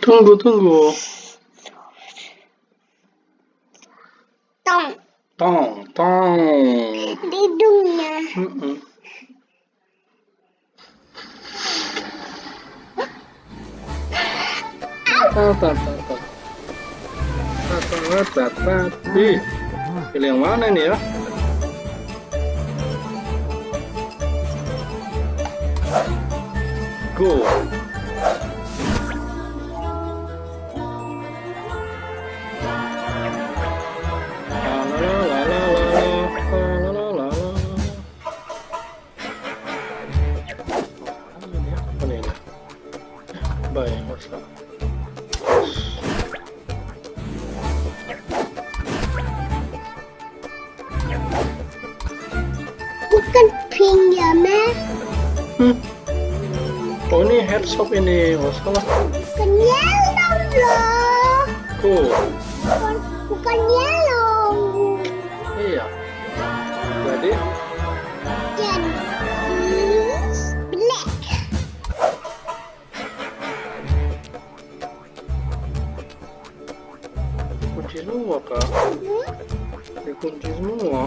둥구 둥구 똥. 똥, 똥. 내 둥이야. 응, 응. 따따따따 따따따따따 pilih yang mana nih ya? Go. La, la, Ini shop ini, salah. Bukan yellow loh. Cool. Bukan, bukan yellow. Iya. Jadi Jadi black. kunci semua kak. Hmm? Dikunci. Semua.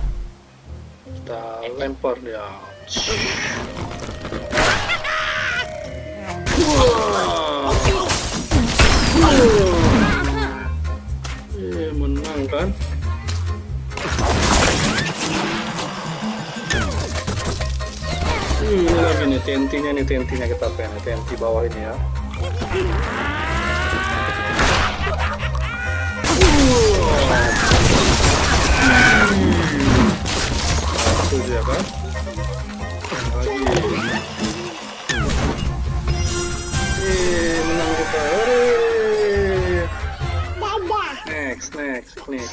Kita lempar dia. Eh, menang kan? Hmm, ini lagi nih TNT-nya nih TNT-nya kita pengen TNT bawah ini ya.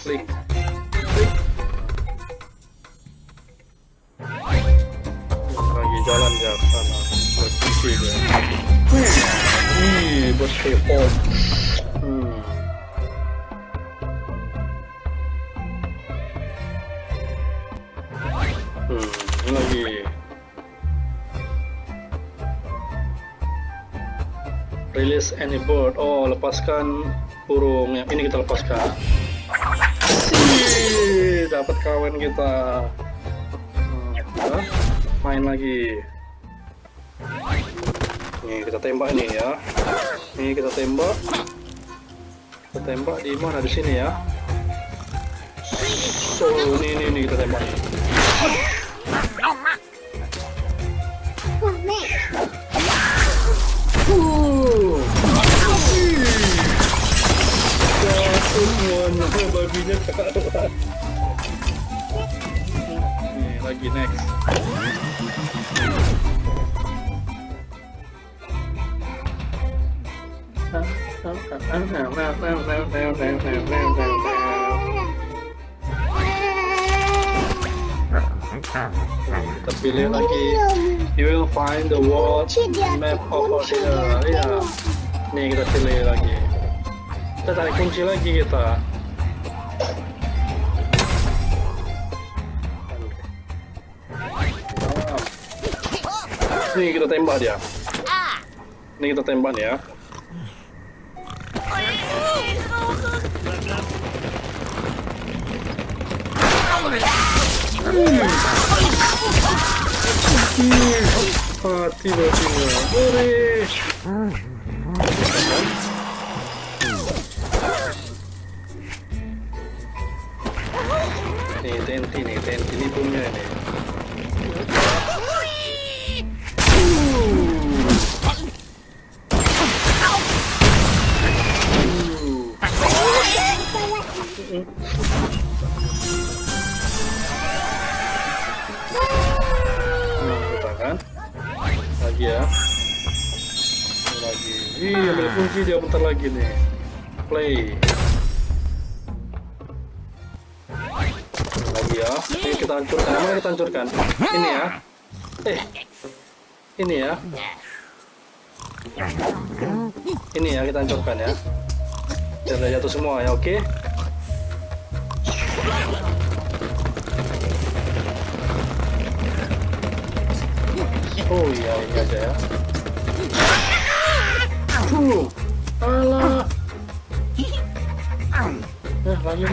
Klik. Lagi jalan ke sana. Berkunci dia. Nih, bos K-pop. Hmm. Hmm, ini lagi. Release any bird. Oh, lepaskan burung. Yang ini kita lepaskan. Dapat kawan kita. Kita main lagi. Nih, kita tembak nih ya. Nih, kita tembak. Kita tembak di mana? Di sini ya. So, ini, ini, ini kita tembak. Oh. Uh. Babinya. Nih, lagi next. Lagi. You will find the world map over here. Iya. Nih kita pilih lagi. Kita tarik kunci lagi kita. Nih kita tembak dia. Nih kita tembak ya. Mati. TNT nih, TNT ini punya nih. Nah, kita kan. Ya. Lagi. Iya berfungsi dia bentar lagi nih. Play. Ini kita hancurkan. Mana kita hancurkan? Ini ya. Eh. Ini ya. Ini ya kita hancurkan ya. Dia jatuh semua ya, oke? Oh iya, ini aja ya. Uh, alah. Eh, lagi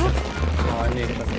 nih. Nah, ini kita. Nah,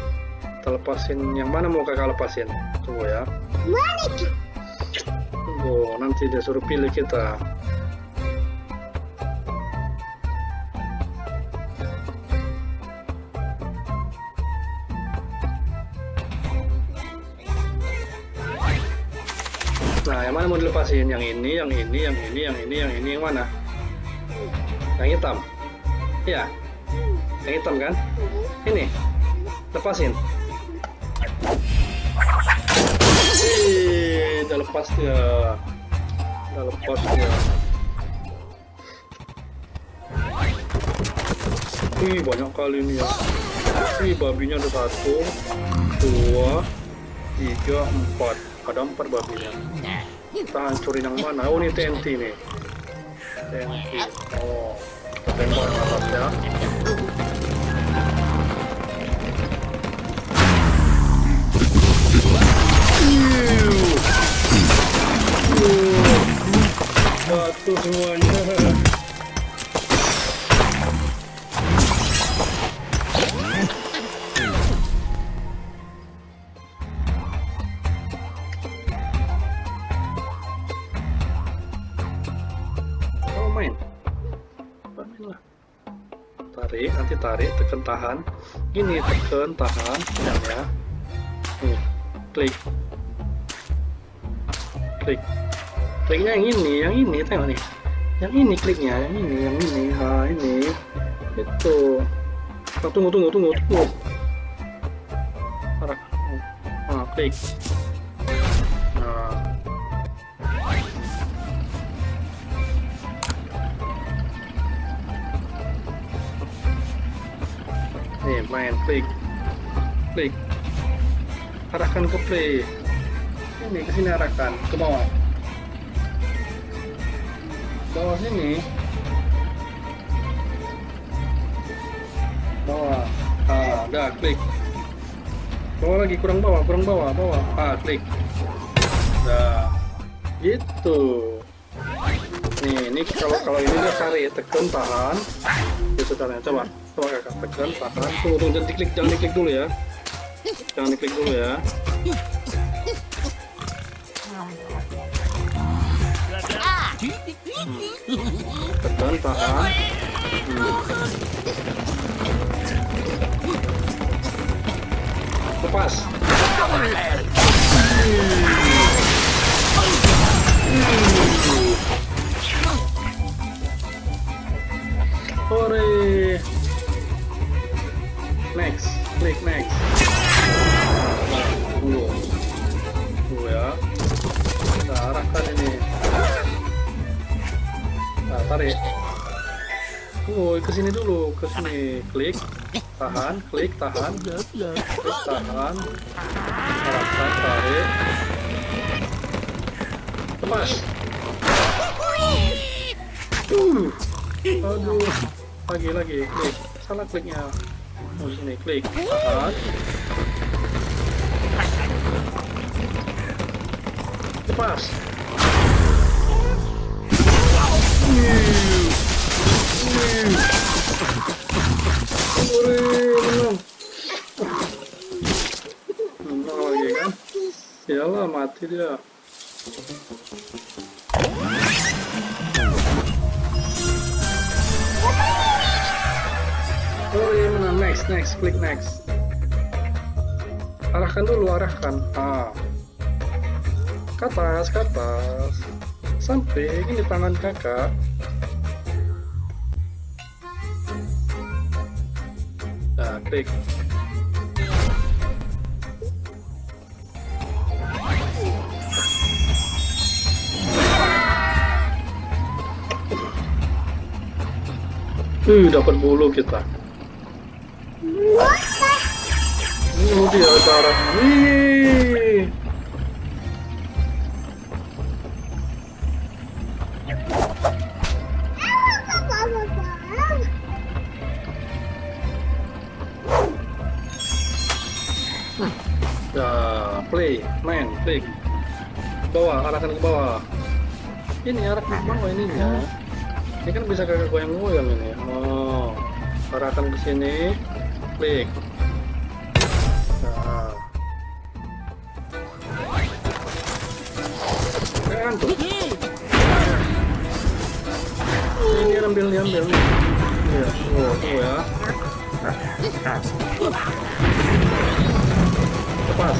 Kita lepasin. Yang mana mau kakak lepasin? Tunggu ya. Tunggu, nanti dia suruh pilih kita. Nah, yang mana mau dilepasin? Yang ini, yang ini, yang ini, yang ini, yang ini, yang mana? Yang hitam. Iya. Yang hitam kan? Ini. Lepasin. Udah lepas dia. Udah lepas dia. Wih, banyak kali ini ya. Wih, babinya ada satu, dua, tiga, empat. Ada empat babinya. Kita hancurin yang mana? Oh, ini TNT nih. TNT. Oh, kita tembak yang atas Tarik, nanti tarik, tekan tahan. Gini tekan tahan, ya. ya. Nih, klik. Klik. Kliknya yang ini, yang ini, tengok nih. Yang ini kliknya, yang ini, yang ini, ha ini. Itu. Oh, tunggu, tunggu, tunggu, tunggu. Arah. Ah, klik. Nah. Nih, main klik. Klik. Arahkan ke play. Ini ke sini arahkan ke bawah. Bawah sini. Bawah. Ah, udah klik. Bawah lagi kurang bawah, kurang bawah, bawah. Ah, klik. Udah. Gitu. Nih, ini kalau kalau ini dia tarik, tekan, tahan. Gitu caranya. Coba, coba kakak tekan, tahan. Tunggu, tunggu, jangan diklik, jangan diklik dulu ya. Jangan diklik dulu ya. Tahan. Hmm. Lepas. Hore. Next, klik next. Tarik. Tunggu, ke sini dulu, ke sini. Klik, tahan, klik, tahan, klik, tahan. Arahkan, tarik. Lepas. Uh, aduh, lagi lagi klik, salah kliknya. Oh sini klik, tahan. Lepas. Iyalah mati dia. Ure menang next next klik next. Arahkan dulu arahkan. Ah. Ke atas ke atas. Samping ini tangan kakak. Nah, klik. Uh, dapat bulu kita. Bulu dia cara. Wih. Play, main, klik. Bawah, arahkan ke bawah. Ini arahkan ke bawah ininya. Ini kan bisa kakak goyang-goyang ini. Oh, arahkan ke sini, klik. Nah. Tuh. Ini ambil, ini ambil nih. Iya, oh, tuh ya. Lepas.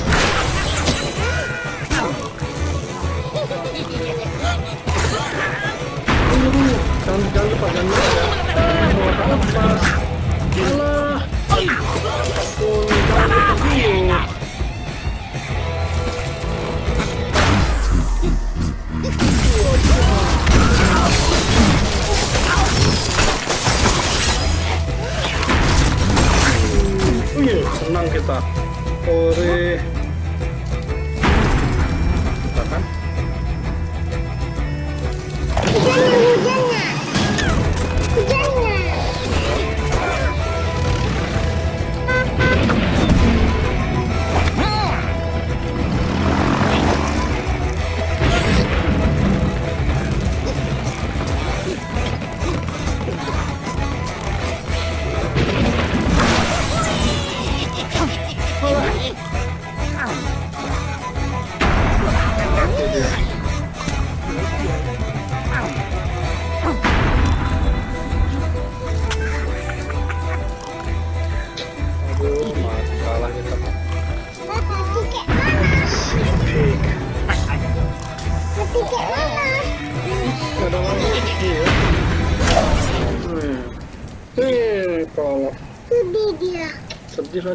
Jangan, jangan lupa, jangan lupa ya. Jangan lepas. Alah. Jangan lupa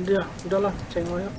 dia. Udahlah, cengok ya.